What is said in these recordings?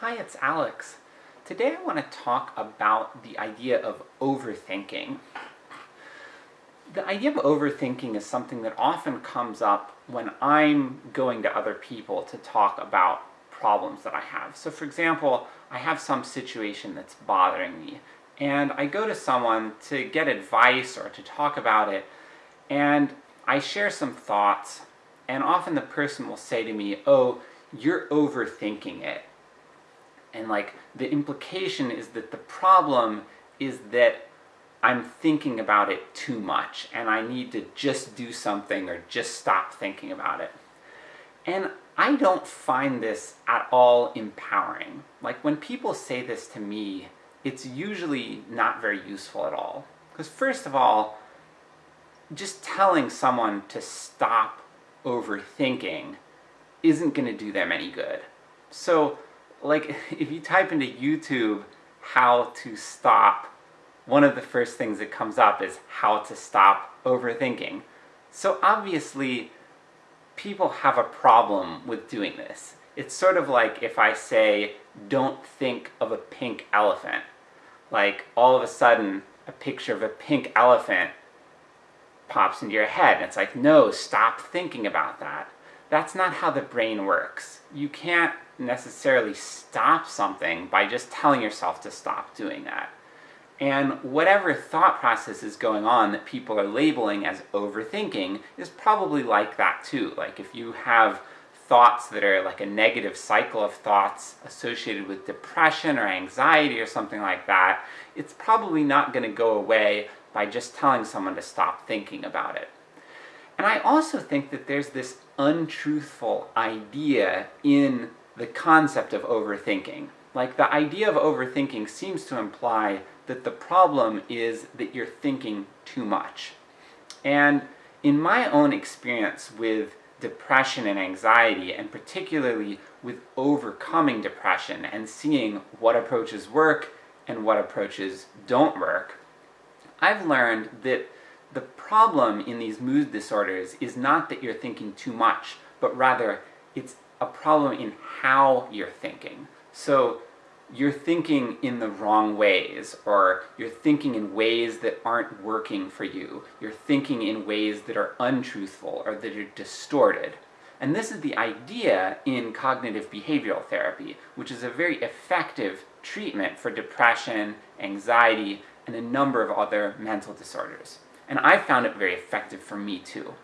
Hi, it's Alex. Today I want to talk about the idea of overthinking. The idea of overthinking is something that often comes up when I'm going to other people to talk about problems that I have. So for example, I have some situation that's bothering me, and I go to someone to get advice or to talk about it, and I share some thoughts, and often the person will say to me, oh, you're overthinking it. And like, the implication is that the problem is that I'm thinking about it too much, and I need to just do something or just stop thinking about it. And I don't find this at all empowering. Like, when people say this to me, it's usually not very useful at all. Because first of all, just telling someone to stop overthinking isn't gonna do them any good. So, like, if you type into YouTube how to stop, one of the first things that comes up is how to stop overthinking. So obviously, people have a problem with doing this. It's sort of like if I say, don't think of a pink elephant. Like, all of a sudden, a picture of a pink elephant pops into your head, and it's like, no, stop thinking about that. That's not how the brain works. You can't necessarily stop something by just telling yourself to stop doing that. And whatever thought process is going on that people are labeling as overthinking is probably like that too. Like if you have thoughts that are like a negative cycle of thoughts associated with depression or anxiety or something like that, it's probably not going to go away by just telling someone to stop thinking about it. And I also think that there's this untruthful idea in the concept of overthinking. Like, the idea of overthinking seems to imply that the problem is that you're thinking too much. And in my own experience with depression and anxiety, and particularly with overcoming depression and seeing what approaches work and what approaches don't work, I've learned that the problem in these mood disorders is not that you're thinking too much, but rather it's a problem in how you're thinking. So you're thinking in the wrong ways, or you're thinking in ways that aren't working for you. You're thinking in ways that are untruthful, or that are distorted. And this is the idea in cognitive behavioral therapy, which is a very effective treatment for depression, anxiety, and a number of other mental disorders and I found it very effective for me too.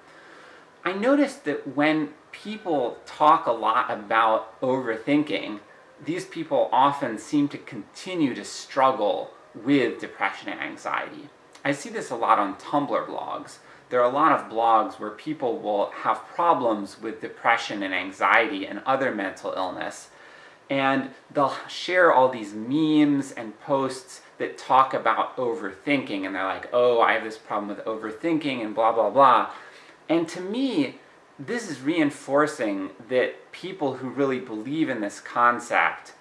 I noticed that when people talk a lot about overthinking, these people often seem to continue to struggle with depression and anxiety. I see this a lot on Tumblr blogs. There are a lot of blogs where people will have problems with depression and anxiety and other mental illness, and they'll share all these memes and posts that talk about overthinking, and they're like, oh, I have this problem with overthinking, and blah blah blah. And to me, this is reinforcing that people who really believe in this concept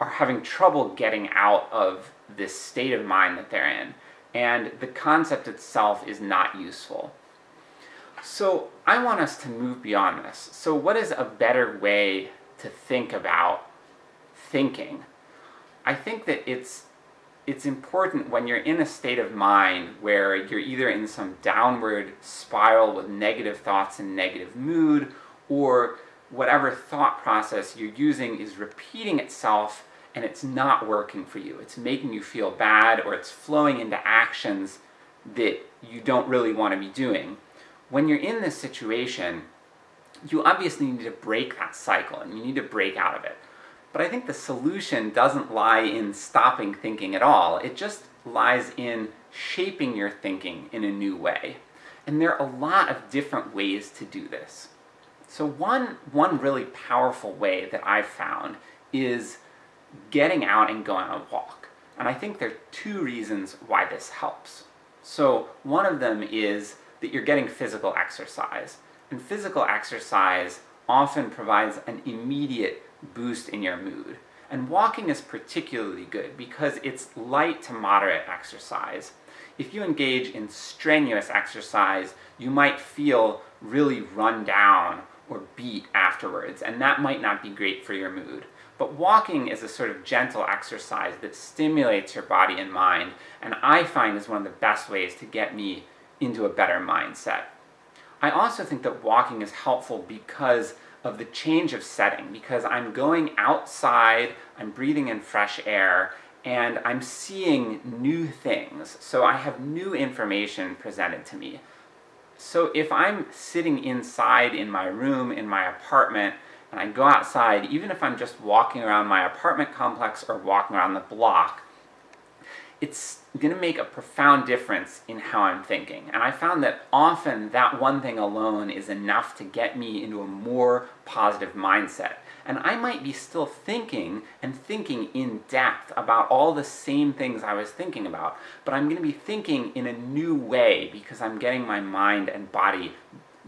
are having trouble getting out of this state of mind that they're in, and the concept itself is not useful. So I want us to move beyond this. So what is a better way to think about thinking? I think that it's it's important when you're in a state of mind where you're either in some downward spiral with negative thoughts and negative mood, or whatever thought process you're using is repeating itself and it's not working for you. It's making you feel bad, or it's flowing into actions that you don't really want to be doing. When you're in this situation, you obviously need to break that cycle, and you need to break out of it. But I think the solution doesn't lie in stopping thinking at all, it just lies in shaping your thinking in a new way. And there are a lot of different ways to do this. So one, one really powerful way that I've found is getting out and going on a walk. And I think there are two reasons why this helps. So one of them is that you're getting physical exercise. And physical exercise often provides an immediate boost in your mood. And walking is particularly good because it's light to moderate exercise. If you engage in strenuous exercise, you might feel really run down or beat afterwards, and that might not be great for your mood. But walking is a sort of gentle exercise that stimulates your body and mind, and I find is one of the best ways to get me into a better mindset. I also think that walking is helpful because of the change of setting, because I'm going outside, I'm breathing in fresh air, and I'm seeing new things, so I have new information presented to me. So if I'm sitting inside in my room, in my apartment, and I go outside, even if I'm just walking around my apartment complex or walking around the block, it's going to make a profound difference in how I'm thinking. And I found that often that one thing alone is enough to get me into a more positive mindset. And I might be still thinking, and thinking in depth, about all the same things I was thinking about, but I'm going to be thinking in a new way because I'm getting my mind and body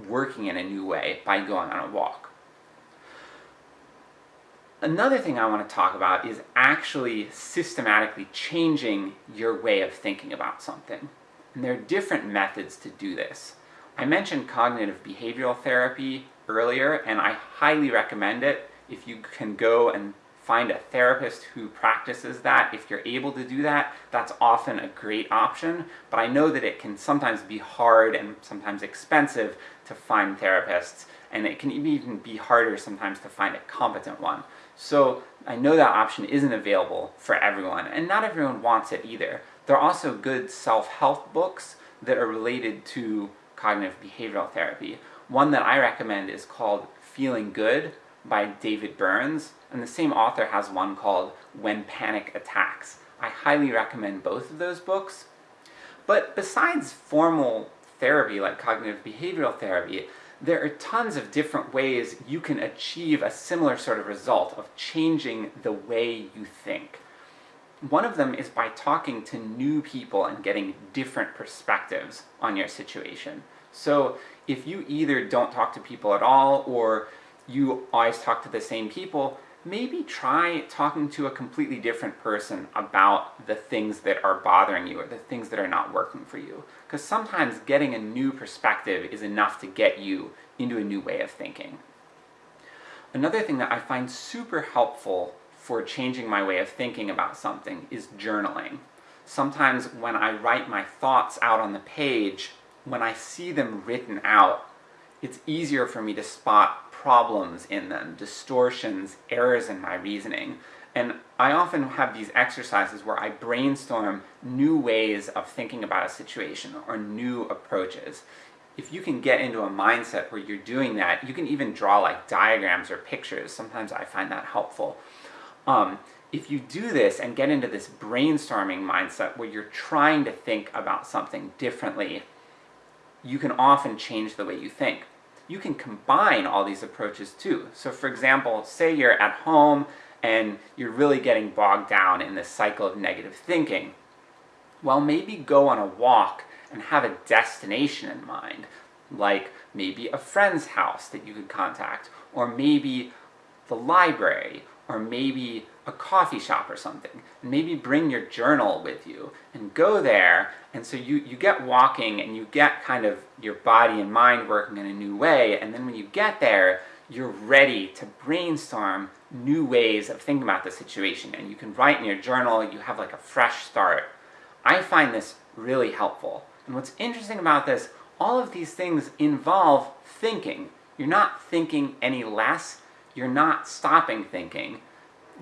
working in a new way by going on a walk. Another thing I want to talk about is actually systematically changing your way of thinking about something. And there are different methods to do this. I mentioned cognitive behavioral therapy earlier, and I highly recommend it if you can go and find a therapist who practices that. If you're able to do that, that's often a great option, but I know that it can sometimes be hard and sometimes expensive to find therapists, and it can even be harder sometimes to find a competent one. So I know that option isn't available for everyone, and not everyone wants it either. There are also good self-help books that are related to cognitive behavioral therapy. One that I recommend is called Feeling Good by David Burns, and the same author has one called When Panic Attacks. I highly recommend both of those books. But besides formal therapy like cognitive behavioral therapy, there are tons of different ways you can achieve a similar sort of result of changing the way you think. One of them is by talking to new people and getting different perspectives on your situation. So if you either don't talk to people at all, or you always talk to the same people, maybe try talking to a completely different person about the things that are bothering you, or the things that are not working for you. Because sometimes getting a new perspective is enough to get you into a new way of thinking. Another thing that I find super helpful for changing my way of thinking about something is journaling. Sometimes when I write my thoughts out on the page, when I see them written out, it's easier for me to spot problems in them, distortions, errors in my reasoning. And I often have these exercises where I brainstorm new ways of thinking about a situation, or new approaches. If you can get into a mindset where you're doing that, you can even draw like diagrams or pictures, sometimes I find that helpful. Um, if you do this and get into this brainstorming mindset where you're trying to think about something differently, you can often change the way you think you can combine all these approaches too. So for example, say you're at home and you're really getting bogged down in this cycle of negative thinking. Well, maybe go on a walk and have a destination in mind, like maybe a friend's house that you could contact, or maybe the library, or maybe a coffee shop or something. And maybe bring your journal with you, and go there, and so you, you get walking, and you get kind of your body and mind working in a new way, and then when you get there, you're ready to brainstorm new ways of thinking about the situation, and you can write in your journal, you have like a fresh start. I find this really helpful. And what's interesting about this, all of these things involve thinking. You're not thinking any less, you're not stopping thinking,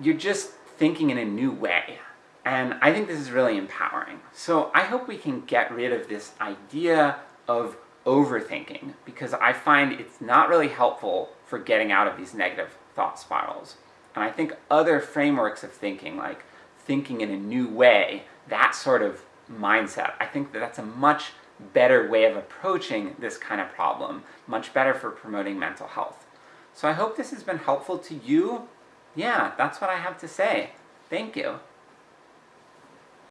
you're just thinking in a new way. And I think this is really empowering. So I hope we can get rid of this idea of overthinking, because I find it's not really helpful for getting out of these negative thought spirals. And I think other frameworks of thinking, like thinking in a new way, that sort of mindset, I think that that's a much better way of approaching this kind of problem, much better for promoting mental health. So I hope this has been helpful to you. Yeah, that's what I have to say. Thank you.